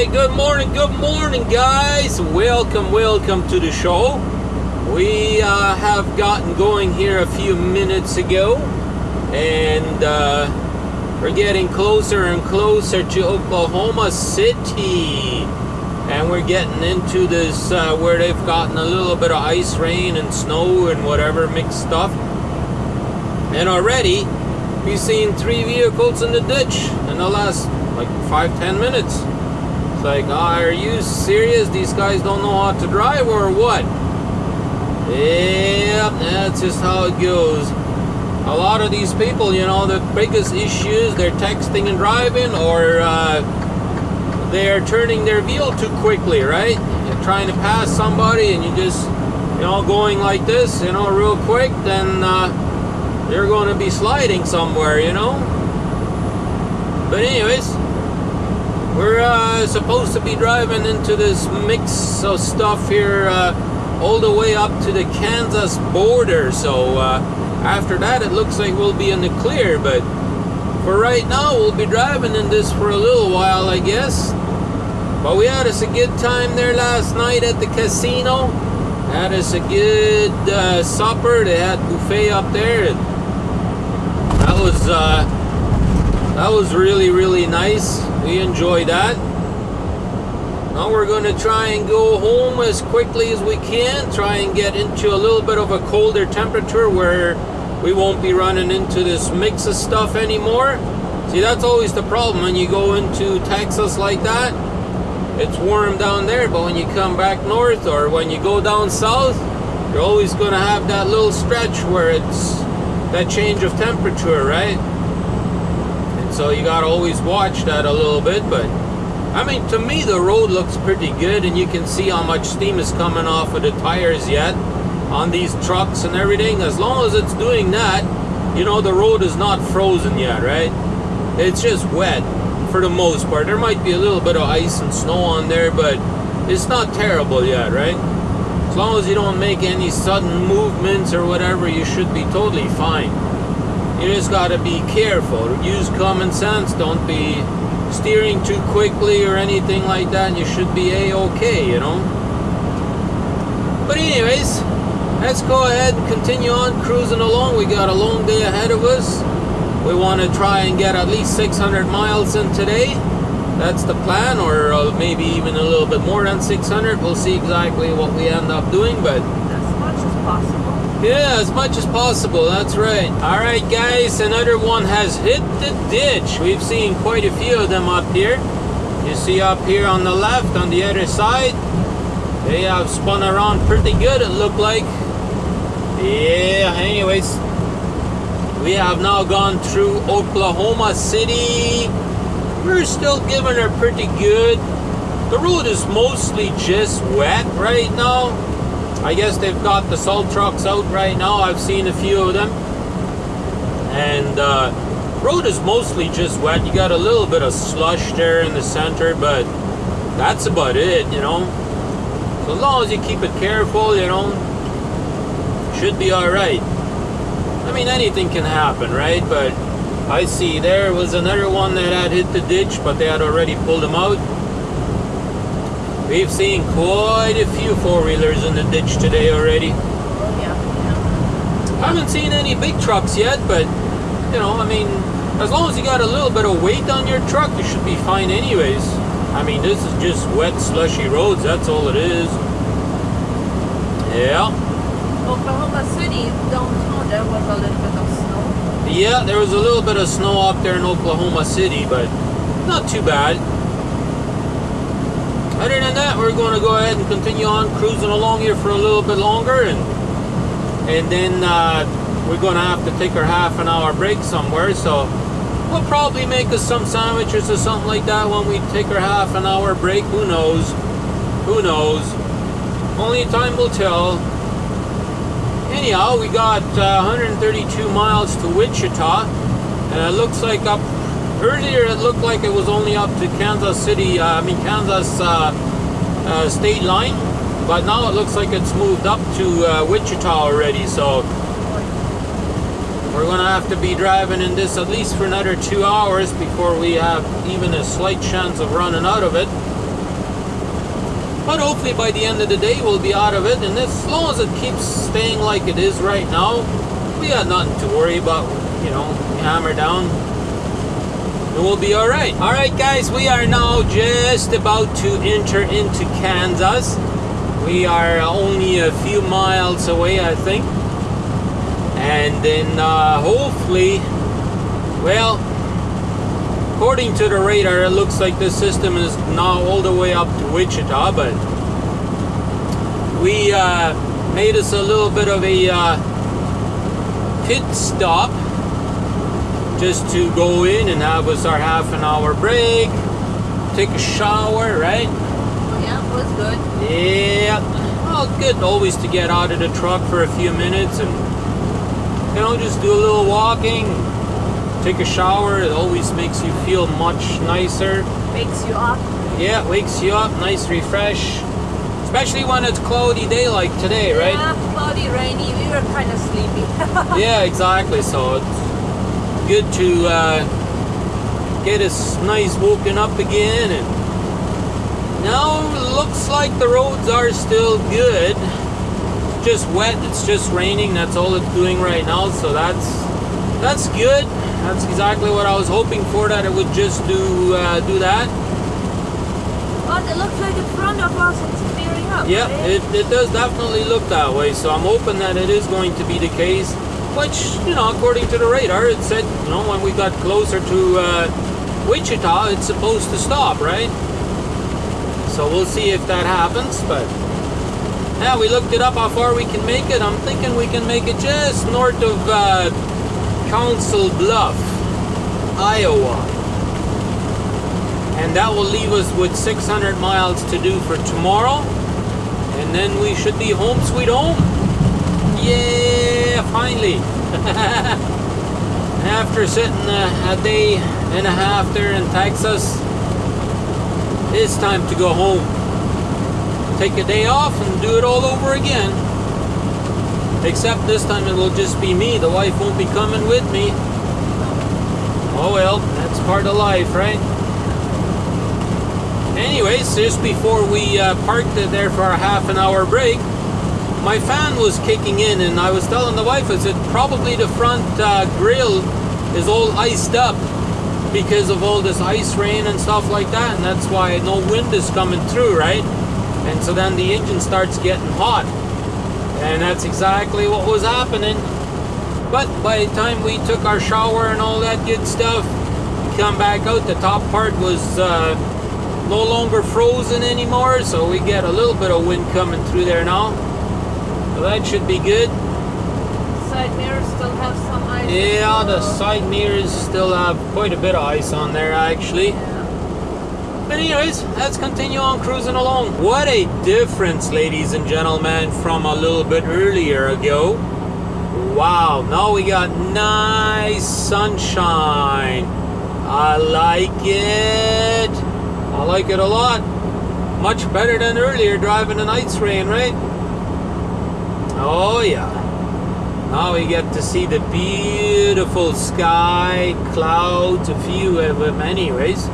Hey, good morning, good morning, guys. Welcome, welcome to the show. We uh, have gotten going here a few minutes ago, and uh, we're getting closer and closer to Oklahoma City. And we're getting into this uh, where they've gotten a little bit of ice rain and snow and whatever mixed stuff. And already, we've seen three vehicles in the ditch in the last like five, ten minutes. It's like, oh, are you serious? These guys don't know how to drive or what? Yeah, that's just how it goes. A lot of these people, you know, the biggest issues they're texting and driving or uh, they're turning their wheel too quickly, right? You're trying to pass somebody and you just, you know, going like this, you know, real quick, then uh, you're going to be sliding somewhere, you know? But anyways, we're uh, supposed to be driving into this mix of stuff here uh, all the way up to the Kansas border. So uh, after that, it looks like we'll be in the clear. But for right now, we'll be driving in this for a little while, I guess. But we had us a good time there last night at the casino. Had us a good uh, supper. They had buffet up there. And that was uh, that was really really nice. We enjoyed that. Now we're going to try and go home as quickly as we can. Try and get into a little bit of a colder temperature where we won't be running into this mix of stuff anymore. See, that's always the problem when you go into Texas like that. It's warm down there, but when you come back north or when you go down south, you're always going to have that little stretch where it's that change of temperature, right? And so you got to always watch that a little bit, but I mean, to me, the road looks pretty good, and you can see how much steam is coming off of the tires yet on these trucks and everything. As long as it's doing that, you know, the road is not frozen yet, right? It's just wet for the most part. There might be a little bit of ice and snow on there, but it's not terrible yet, right? As long as you don't make any sudden movements or whatever, you should be totally fine. You just gotta be careful. Use common sense. Don't be steering too quickly or anything like that, and you should be a-okay, you know. But anyways, let's go ahead and continue on cruising along. We got a long day ahead of us. We want to try and get at least 600 miles in today. That's the plan, or uh, maybe even a little bit more than 600. We'll see exactly what we end up doing, but as much as possible. Yeah, as much as possible, that's right. Alright guys, another one has hit the ditch. We've seen quite a few of them up here. You see up here on the left, on the other side, they have spun around pretty good, it looked like. Yeah, anyways, we have now gone through Oklahoma City. We're still giving her pretty good. The road is mostly just wet right now. I guess they've got the salt trucks out right now. I've seen a few of them. And uh, road is mostly just wet. You got a little bit of slush there in the center, but that's about it, you know. So as long as you keep it careful, you know, should be alright. I mean, anything can happen, right? But I see there was another one that had hit the ditch, but they had already pulled them out. We've seen quite a few four-wheelers in the ditch today already. Oh, yeah, yeah. I haven't seen any big trucks yet, but, you know, I mean, as long as you got a little bit of weight on your truck, you should be fine anyways. I mean, this is just wet, slushy roads, that's all it is. Yeah. Oklahoma City downtown there was a little bit of snow. Yeah, there was a little bit of snow up there in Oklahoma City, but not too bad. Other than that, we're going to go ahead and continue on cruising along here for a little bit longer, and and then uh, we're going to have to take our half an hour break somewhere. So we'll probably make us some sandwiches or something like that when we take our half an hour break. Who knows? Who knows? Only time will tell. Anyhow, we got uh, 132 miles to Wichita, and it looks like up earlier it looked like it was only up to Kansas City, uh, I mean Kansas uh, uh, state line, but now it looks like it's moved up to uh, Wichita already. So we're gonna have to be driving in this at least for another two hours before we have even a slight chance of running out of it. But hopefully by the end of the day we'll be out of it. And as long as it keeps staying like it is right now, we got nothing to worry about. You know, hammer down. And we'll be alright. Alright guys, we are now just about to enter into Kansas. We are only a few miles away, I think. And then uh, hopefully, well, according to the radar, it looks like the system is now all the way up to Wichita, but we uh, made us a little bit of a uh, pit stop just to go in and have us our half an hour break, take a shower, right? Oh, yeah, it was good. Yeah, well, good always to get out of the truck for a few minutes and you know just do a little walking, take a shower. It always makes you feel much nicer. Makes you up. Yeah, wakes you up, nice refresh, especially when it's cloudy day like today, right? Yeah, cloudy, rainy. We were kind of sleepy. Yeah, exactly. So it's good to uh, get us nice woken up again and now looks like the roads are still good just wet it's just raining that's all it's doing right now so that's that's good that's exactly what I was hoping for that it would just do uh, do that but it looks like in front of us it's clearing up. yeah right? it, it does definitely look that way so I'm hoping that it is going to be the case which you know according to the radar it said you know when we got closer to uh, Wichita it's supposed to stop right? So we'll see if that happens but yeah we looked it up how far we can make it. I'm thinking we can make it just north of uh, Council Bluff Iowa. And that will leave us with 600 miles to do for tomorrow. And then we should be home sweet home yeah finally. After sitting a, a day and a half there in Texas it's time to go home. Take a day off and do it all over again. Except this time it will just be me. The wife won't be coming with me. Oh well that's part of life right? Anyways just before we uh, parked there for a half an hour break my fan was kicking in and I was telling the wife I said probably the front uh, grill is all iced up because of all this ice rain and stuff like that and that's why no wind is coming through right? And so then the engine starts getting hot and that's exactly what was happening. But by the time we took our shower and all that good stuff come back out the top part was uh, no longer frozen anymore so we get a little bit of wind coming through there now so that should be good Side mirrors still have some ice. yeah the side mirrors still have quite a bit of ice on there actually Yeah. But anyways, let's continue on cruising along. What a difference, ladies and gentlemen, from a little bit earlier ago. Wow, now we got nice sunshine. I like it. I like it a lot. Much better than earlier driving in ice rain, right? Oh yeah. Now we get to see the beautiful sky, clouds, a few of them anyways.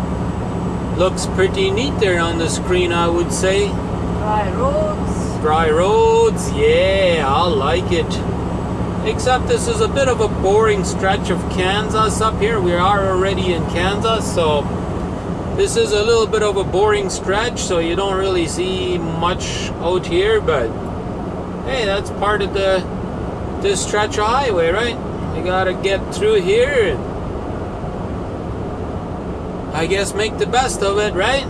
Looks pretty neat there on the screen, I would say. Dry roads. Dry roads, yeah, I like it. Except this is a bit of a boring stretch of Kansas up here. We are already in Kansas, so this is a little bit of a boring stretch, so you don't really see much out here, but hey, that's part of the this stretch of highway, right? You gotta get through here I guess make the best of it, right?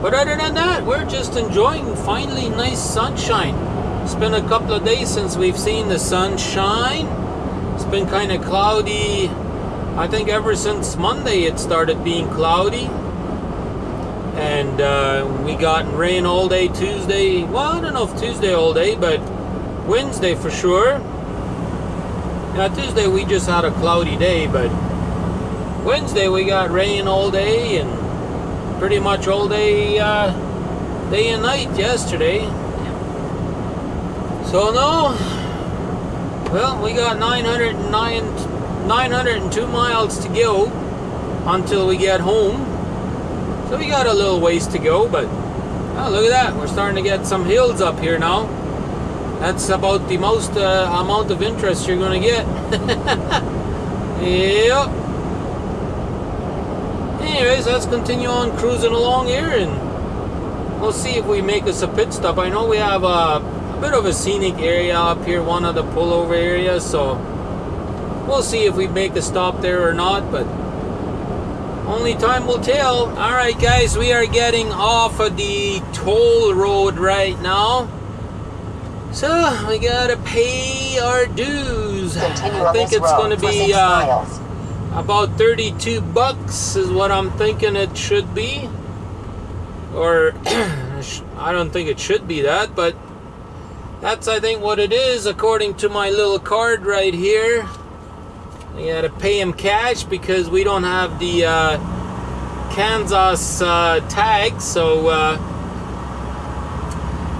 But other than that, we're just enjoying finally nice sunshine. It's been a couple of days since we've seen the sunshine. It's been kind of cloudy. I think ever since Monday it started being cloudy. And uh, we got rain all day Tuesday. Well, I don't know if Tuesday all day, but Wednesday for sure. Now, Tuesday we just had a cloudy day, but Wednesday we got rain all day and pretty much all day, uh, day and night yesterday. So no, well, we got 909, 902 miles to go until we get home. So we got a little ways to go, but Oh, look at that. We're starting to get some hills up here now. That's about the most uh, amount of interest you're going to get. yep. Anyways, let's continue on cruising along here and we'll see if we make us a pit stop. I know we have a, a bit of a scenic area up here, one of the pullover areas, so we'll see if we make a stop there or not, but only time will tell. All right, guys, we are getting off of the toll road right now. So we gotta pay our dues. Continue I think it's gonna be uh, about 32 bucks is what I'm thinking it should be. Or I don't think it should be that, but that's I think what it is according to my little card right here. We gotta pay him cash because we don't have the uh, Kansas uh, tag, so uh,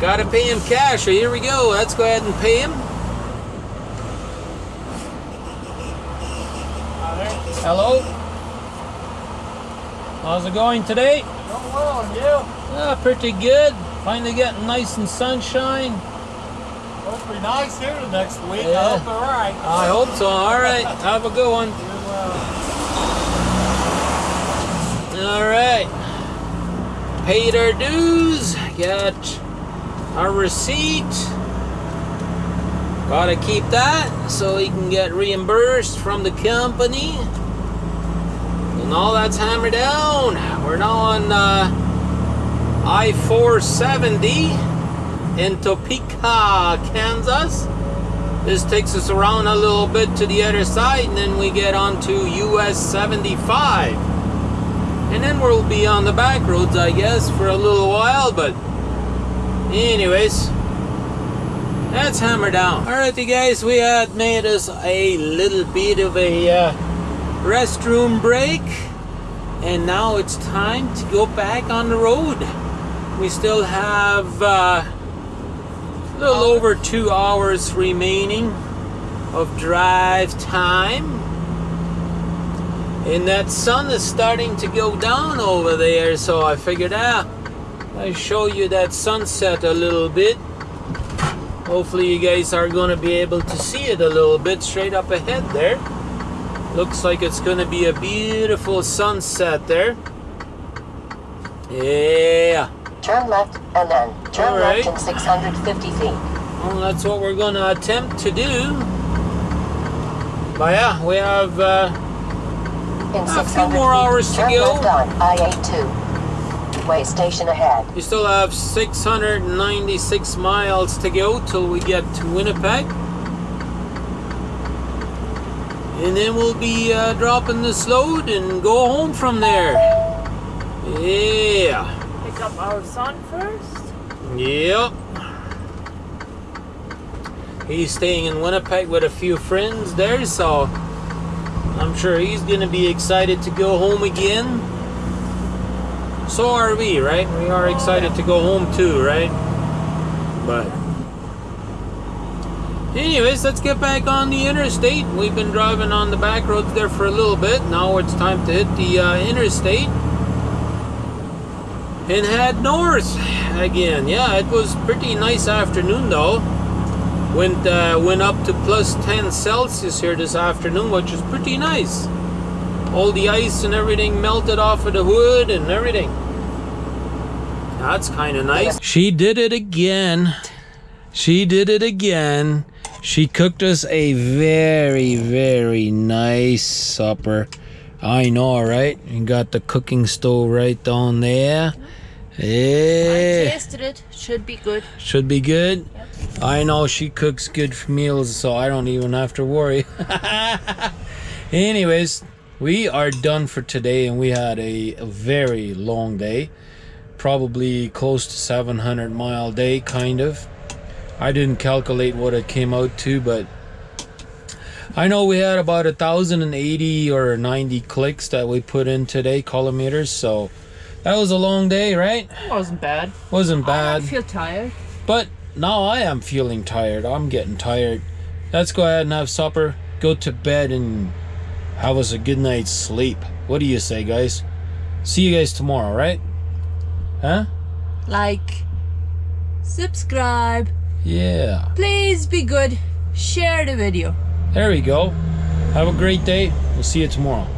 gotta pay him cash. So here we go. Let's go ahead and pay him. Hello. How's it going today? Going well, and you? Ah, pretty good. Finally getting nice and sunshine. Be nice here the next week. Yeah. I hope they're right. I hope so. All right. Have a good one. All right. Paid our dues. Got our receipt. Gotta keep that so he can get reimbursed from the company. And all that's hammered down. We're now on uh, I 470 in Topeka, Kansas. This takes us around a little bit to the other side, and then we get onto US 75. And then we'll be on the back roads, I guess, for a little while, but anyways, let's hammer down. Alrighty guys, we had made us a little bit of a uh, restroom break, and now it's time to go back on the road. We still have uh, little over two hours remaining of drive time. And that sun is starting to go down over there, so I figured ah, out I'll show you that sunset a little bit. Hopefully you guys are going to be able to see it a little bit straight up ahead there. Looks like it's going to be a beautiful sunset there. Yeah. Turn left and then turn right. left in 650 feet. Well, that's what we're going to attempt to do. But yeah, we have uh, In A few 600 more hours to go. on I-82. Way station ahead. You still have 696 miles to go till we get to Winnipeg. And then we'll be uh, dropping this load and go home from there. Yeah. Up our son first. Yep. He's staying in Winnipeg with a few friends there, so I'm sure he's gonna be excited to go home again. So are we, right? We are excited to go home too, right? But anyways, let's get back on the interstate. We've been driving on the back roads there for a little bit. Now it's time to hit the uh, interstate and head north again. Yeah, it was pretty nice afternoon though. Went uh, went up to plus 10 Celsius here this afternoon, which is pretty nice. All the ice and everything melted off of the hood and everything. That's kind of nice. She did it again. She did it again. She cooked us a very, very nice supper. I know, right? You got the cooking stove right down there. Yeah. I tasted it. Should be good. Should be good. I know she cooks good meals, so I don't even have to worry. Anyways, we are done for today, and we had a, a very long day. Probably close to 700 mile day, kind of. I didn't calculate what it came out to, but I know we had about a thousand and eighty or 90 clicks that we put in today, kilometers. So that was a long day, right? Wasn't bad. Wasn't bad. I feel tired. But now I am feeling tired. I'm getting tired. Let's go ahead and have supper, go to bed, and have us a good night's sleep. What do you say, guys? See you guys tomorrow, right? Huh? like, subscribe. Yeah. Please be good. Share the video. There we go. Have a great day. We'll see you tomorrow.